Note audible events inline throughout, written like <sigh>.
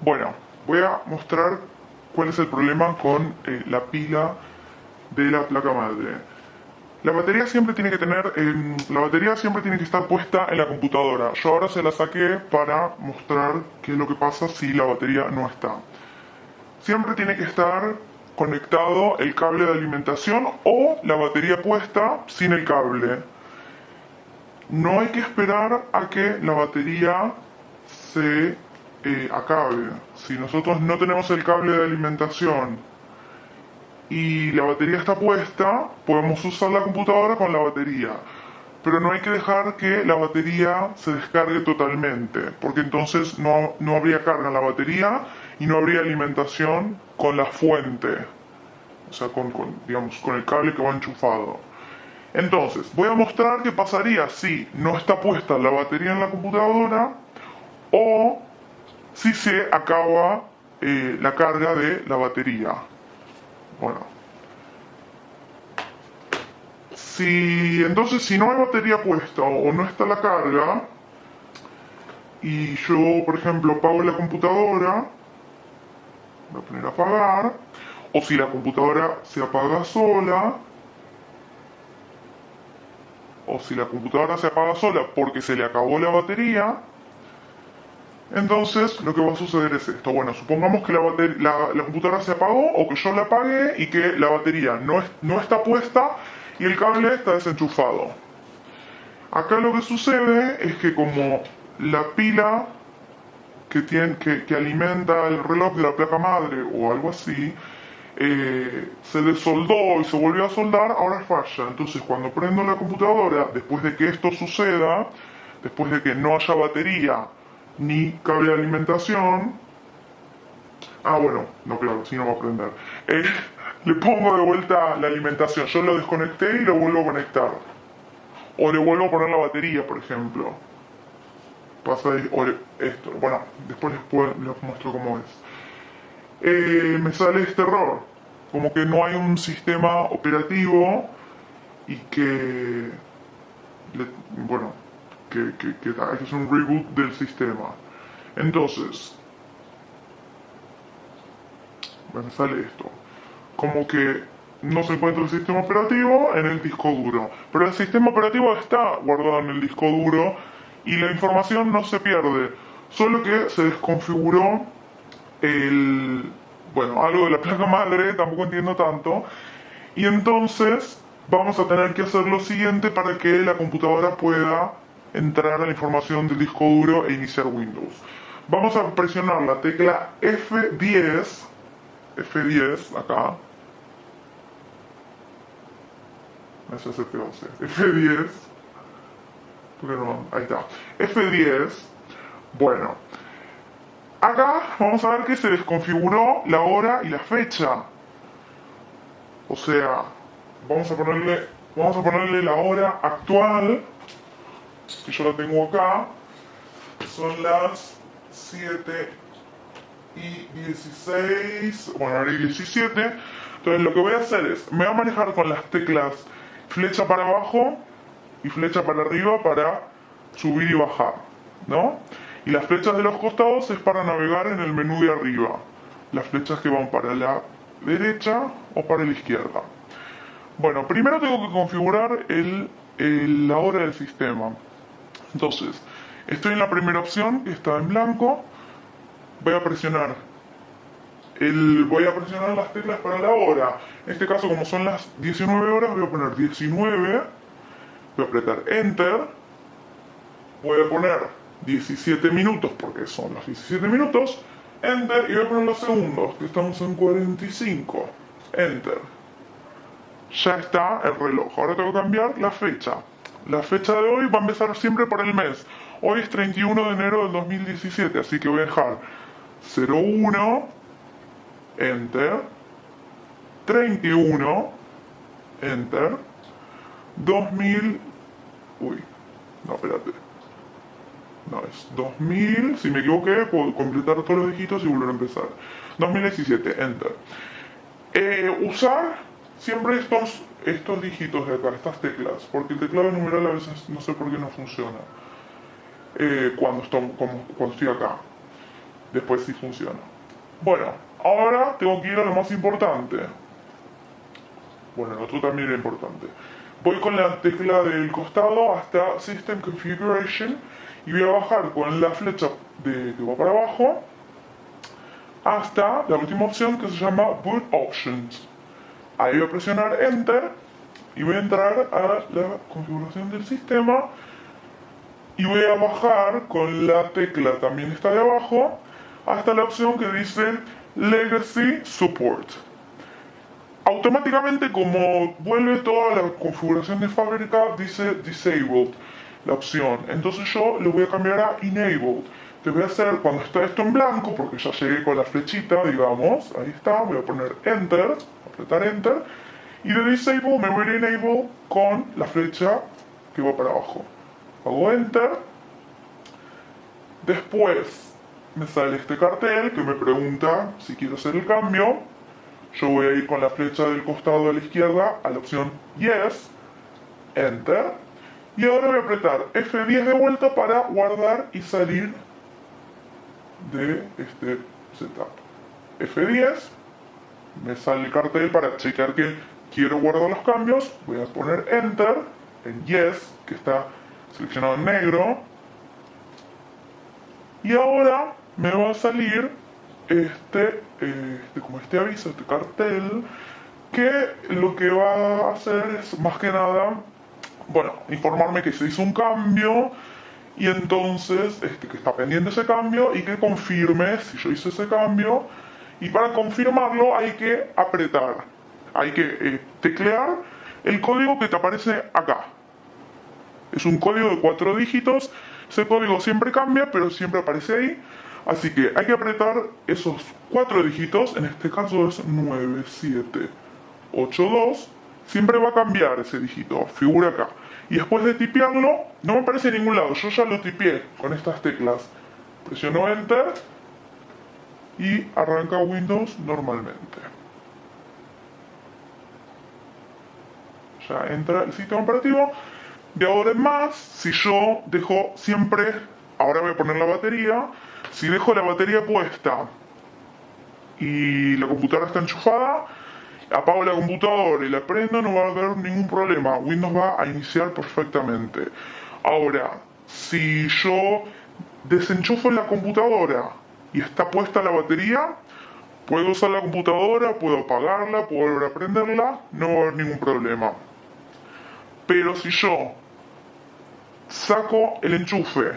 Bueno, voy a mostrar cuál es el problema con eh, la pila de la placa madre. La batería siempre tiene que tener, em, la batería siempre tiene que estar puesta en la computadora. Yo ahora se la saqué para mostrar qué es lo que pasa si la batería no está. Siempre tiene que estar conectado el cable de alimentación o la batería puesta sin el cable. No hay que esperar a que la batería se eh, acabe. Si nosotros no tenemos el cable de alimentación y la batería está puesta, podemos usar la computadora con la batería. Pero no hay que dejar que la batería se descargue totalmente, porque entonces no, no habría carga en la batería y no habría alimentación con la fuente, o sea, con, con, digamos, con el cable que va enchufado. Entonces, voy a mostrar qué pasaría si no está puesta la batería en la computadora o si se acaba eh, la carga de la batería. Bueno. Si entonces si no hay batería puesta o no está la carga y yo por ejemplo apago la computadora, voy a poner a apagar, o si la computadora se apaga sola, o si la computadora se apaga sola porque se le acabó la batería, entonces lo que va a suceder es esto. Bueno, supongamos que la, la, computadora se apagó o que yo la apagué y que la batería no, no está puesta y el cable está desenchufado. Acá lo que sucede es que como la pila que, tiene, que, que alimenta el reloj de la placa madre o algo así, eh, se desoldó y se volvió a soldar, ahora falla. Entonces cuando prendo la computadora, después de que esto suceda, después de que no haya batería ni cable de alimentación, ah bueno, no claro, si no va a prender, eh, le pongo de vuelta la alimentación, yo lo desconecté y lo vuelvo a conectar. O le vuelvo a poner la batería, por ejemplo. Pasa esto, bueno, después les muestro cómo es. Eh, me sale este error, como que no hay un sistema operativo y que, bueno, que, hay que hacer un reboot del sistema. Entonces, me sale esto, como que no se encuentra el sistema operativo en el disco duro, pero el sistema operativo está guardado en el disco duro y la información no se pierde, solo que se desconfiguró el, bueno, algo de la placa madre, tampoco entiendo tanto, y entonces vamos a tener que hacer lo siguiente para que la computadora pueda entrar a la información del disco duro e iniciar Windows. Vamos a presionar la tecla F10, F10 acá, <laughs> F10, porque no, ahí está, F10, bueno, Acá vamos a ver que se desconfiguró la hora y la fecha. O sea, vamos a ponerle, vamos a ponerle la hora actual, que yo la tengo acá. Son las 7 y 16, bueno, ahora 17. Entonces lo que voy a hacer es, me voy a manejar con las teclas flecha para abajo y flecha para arriba para subir y bajar, ¿no? Y las flechas de los costados es para navegar en el menú de arriba. Las flechas que van para la derecha o para la izquierda. Bueno, primero tengo que configurar el, la hora del sistema. Entonces, estoy en la primera opción, que está en blanco. Voy a presionar el, voy a presionar las teclas para la hora. En este caso, como son las 19 horas, voy a poner 19. Voy a apretar Enter. Voy a poner 17 minutos, porque son los 17 minutos, Enter, y voy a poner los segundos, que estamos en 45, Enter. Ya está el reloj, ahora tengo que cambiar la fecha. La fecha de hoy va a empezar siempre por el mes. Hoy es 31 de enero del 2017, así que voy a dejar 01, Enter, 31, Enter, 2000, uy, no, espérate, no, es 2000, si me equivoqué, puedo completar todos los dígitos y volver a empezar. 2017, Enter. Eh, usar siempre estos, estos dígitos de acá, estas teclas, porque el teclado numeral a veces no sé por qué no funciona eh, cuando, estoy, acá. después sí funciona. Bueno, ahora tengo que ir a lo más importante. Bueno, el otro también era importante. Voy con la tecla del costado hasta System Configuration y voy a bajar con la flecha de, que va para abajo hasta la última opción que se llama Boot Options. Ahí voy a presionar Enter y voy a entrar a la configuración del sistema y voy a bajar con la tecla también está de abajo hasta la opción que dice Legacy Support. Automáticamente como vuelve toda la configuración de fábrica dice Disabled la opción. Entonces yo lo voy a cambiar a Enabled. Te voy a hacer cuando está esto en blanco, porque ya llegué con la flechita, digamos, ahí está, voy a poner Enter, apretar Enter, y de Disable me voy a Enable con la flecha que va para abajo. Hago Enter, después me sale este cartel que me pregunta si quiero hacer el cambio, yo voy a ir con la flecha del costado a la izquierda a la opción Yes, Enter, y ahora voy a apretar F10 de vuelta para guardar y salir de este setup. F10, me sale el cartel para checar que quiero guardar los cambios, voy a poner Enter en Yes, que está seleccionado en negro, y ahora me va a salir este, este, como este aviso, este cartel, que lo que va a hacer es más que nada, bueno, informarme que se hizo un cambio y entonces este, que está pendiente ese cambio y que confirme si yo hice ese cambio. Y para confirmarlo hay que apretar, hay que eh, teclear el código que te aparece acá. Es un código de cuatro dígitos, ese código siempre cambia pero siempre aparece ahí, así que hay que apretar esos cuatro dígitos, en este caso es 9782, siempre va a cambiar ese dígito, figura acá. Y después de tipearlo, no me aparece en ningún lado, yo ya lo tipeé con estas teclas. Presiono Enter y arranca Windows normalmente. Ya entra el sistema operativo. De ahora en más, si yo dejo siempre, ahora voy a poner la batería, si dejo la batería puesta y la computadora está enchufada, apago la computadora y la prendo, no va a haber ningún problema. Windows va a iniciar perfectamente. Ahora, si yo desenchufo la computadora y está puesta la batería, puedo usar la computadora, puedo apagarla, puedo volver a prenderla, no va a haber ningún problema. Pero si yo saco el enchufe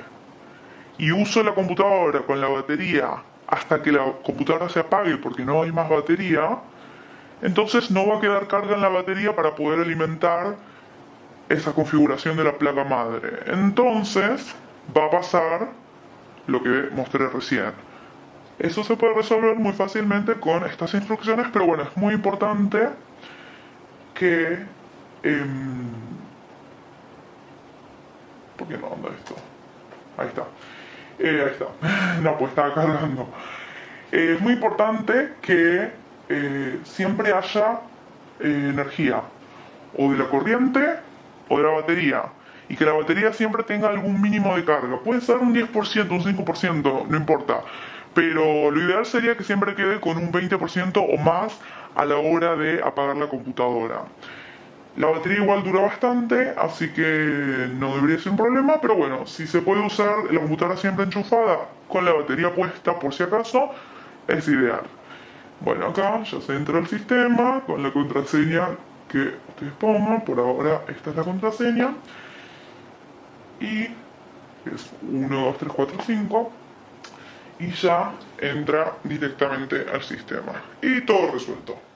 y uso la computadora con la batería hasta que la computadora se apague porque no hay más batería, entonces no va a quedar carga en la batería para poder alimentar esa configuración de la placa madre. Entonces va a pasar lo que mostré recién. Eso se puede resolver muy fácilmente con estas instrucciones, pero bueno, es muy importante que... Em, ¿Por qué no anda esto? Ahí está. Eh, ahí está. <laughs> No, pues estaba cargando. es muy importante que eh, siempre haya eh, energía, o de la corriente o de la batería, y que la batería siempre tenga algún mínimo de carga. Puede ser un 10%, un 5%, no importa, pero lo ideal sería que siempre quede con un 20% o más a la hora de apagar la computadora. La batería igual dura bastante, así que no debería ser un problema, pero bueno, si se puede usar la computadora siempre enchufada con la batería puesta por si acaso, es ideal. Bueno, acá ya se entra al sistema con la contraseña que ustedes pongan. Por ahora esta es la contraseña. Y es 1, 2, 3, 4, 5. Y ya entra directamente al sistema. Y todo resuelto.